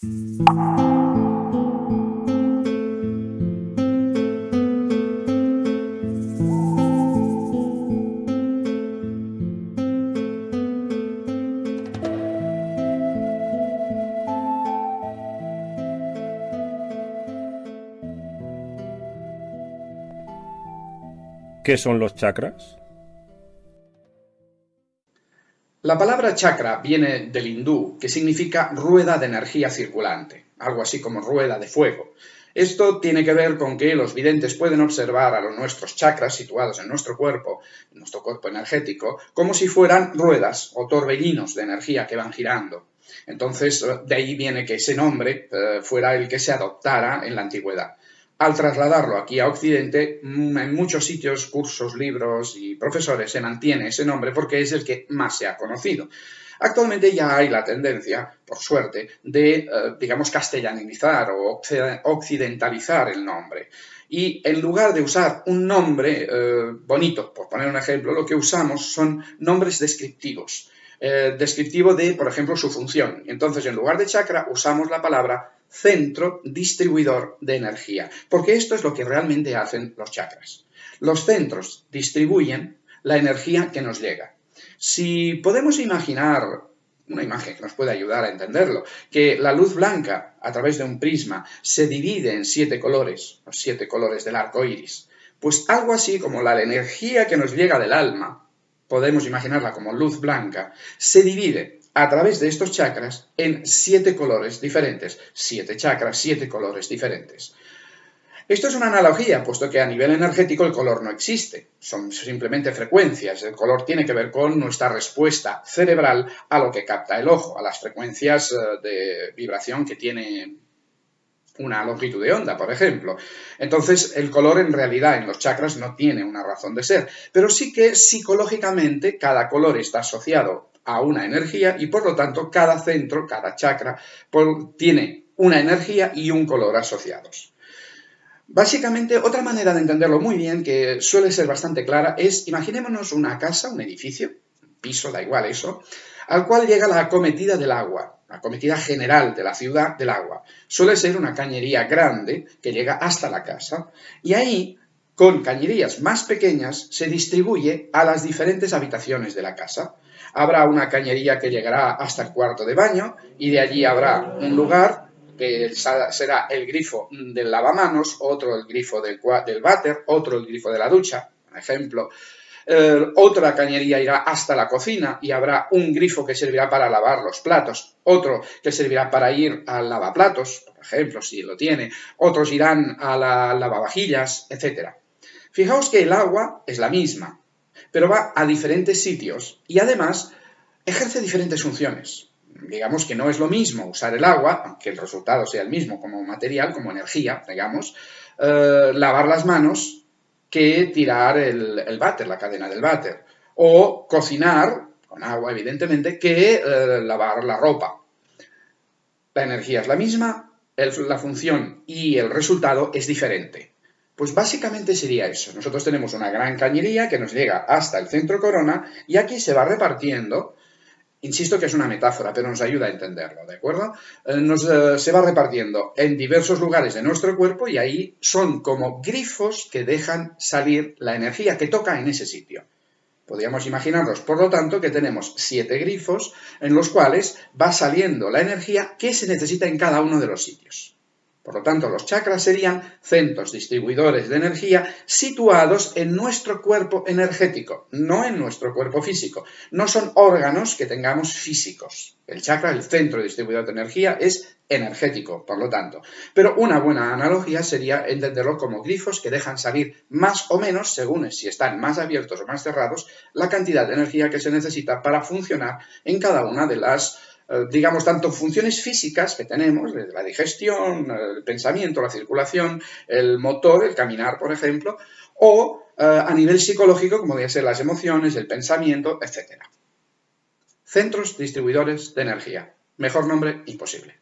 ¿Qué son los chakras? La palabra chakra viene del hindú, que significa rueda de energía circulante, algo así como rueda de fuego. Esto tiene que ver con que los videntes pueden observar a los nuestros chakras situados en nuestro cuerpo, en nuestro cuerpo energético, como si fueran ruedas o torbellinos de energía que van girando. Entonces, de ahí viene que ese nombre eh, fuera el que se adoptara en la antigüedad al trasladarlo aquí a Occidente, mm, en muchos sitios, cursos, libros y profesores se mantiene ese nombre porque es el que más se ha conocido. Actualmente ya hay la tendencia, por suerte, de, eh, digamos, castellanizar o occidentalizar el nombre. Y en lugar de usar un nombre eh, bonito, por poner un ejemplo, lo que usamos son nombres descriptivos. Eh, descriptivo de, por ejemplo, su función. Entonces, en lugar de chakra, usamos la palabra centro distribuidor de energía, porque esto es lo que realmente hacen los chakras. Los centros distribuyen la energía que nos llega. Si podemos imaginar una imagen que nos puede ayudar a entenderlo, que la luz blanca a través de un prisma se divide en siete colores, los siete colores del arco iris, pues algo así como la energía que nos llega del alma, podemos imaginarla como luz blanca, se divide a través de estos chakras en siete colores diferentes. Siete chakras, siete colores diferentes. Esto es una analogía, puesto que a nivel energético el color no existe, son simplemente frecuencias. El color tiene que ver con nuestra respuesta cerebral a lo que capta el ojo, a las frecuencias eh, de vibración que tiene una longitud de onda, por ejemplo. Entonces, el color en realidad en los chakras no tiene una razón de ser, pero sí que psicológicamente cada color está asociado a una energía y por lo tanto cada centro, cada chakra, tiene una energía y un color asociados. Básicamente, otra manera de entenderlo muy bien, que suele ser bastante clara, es imaginémonos una casa, un edificio, piso, da igual eso, al cual llega la acometida del agua, la acometida general de la ciudad del agua. Suele ser una cañería grande que llega hasta la casa y ahí, con cañerías más pequeñas, se distribuye a las diferentes habitaciones de la casa. Habrá una cañería que llegará hasta el cuarto de baño y de allí habrá un lugar que será el grifo del lavamanos, otro el grifo del, váter, otro el grifo de la ducha, por ejemplo. Eh, otra cañería irá hasta la cocina y habrá un grifo que servirá para lavar los platos, otro que servirá para ir al lavaplatos, por ejemplo, si lo tiene, otros irán a la lavavajillas, etc. Fijaos que el agua es la misma, pero va a diferentes sitios y además ejerce diferentes funciones. Digamos que no es lo mismo usar el agua, aunque el resultado sea el mismo como material, como energía, digamos, eh, lavar las manos que tirar el, váter, la cadena del váter, o cocinar, con agua evidentemente, que eh, lavar la ropa. La energía es la misma, la función y el resultado es diferente. Pues básicamente sería eso. Nosotros tenemos una gran cañería que nos llega hasta el centro corona y aquí se va repartiendo, insisto que es una metáfora, pero nos ayuda a entenderlo, ¿de acuerdo? Eh, nos, eh, se va repartiendo en diversos lugares de nuestro cuerpo y ahí son como grifos que dejan salir la energía que toca en ese sitio. Podríamos imaginarnos, por lo tanto, que tenemos siete grifos en los cuales va saliendo la energía que se necesita en cada uno de los sitios. Por lo tanto, los chakras serían centros distribuidores de energía situados en nuestro cuerpo energético, no en nuestro cuerpo físico. No son órganos que tengamos físicos. El chakra, el centro distribuidor de energía, es energético, por lo tanto. Pero una buena analogía sería entenderlo como grifos que dejan salir más o menos, según si están más abiertos o más cerrados, la cantidad de energía que se necesita para funcionar en cada una de las eh, digamos, tanto funciones físicas que tenemos, eh, la digestión, el pensamiento, la circulación, el motor, el caminar, por ejemplo, o eh, a nivel psicológico, como deben ser las emociones, el pensamiento, etc. Centros distribuidores de energía. Mejor nombre imposible.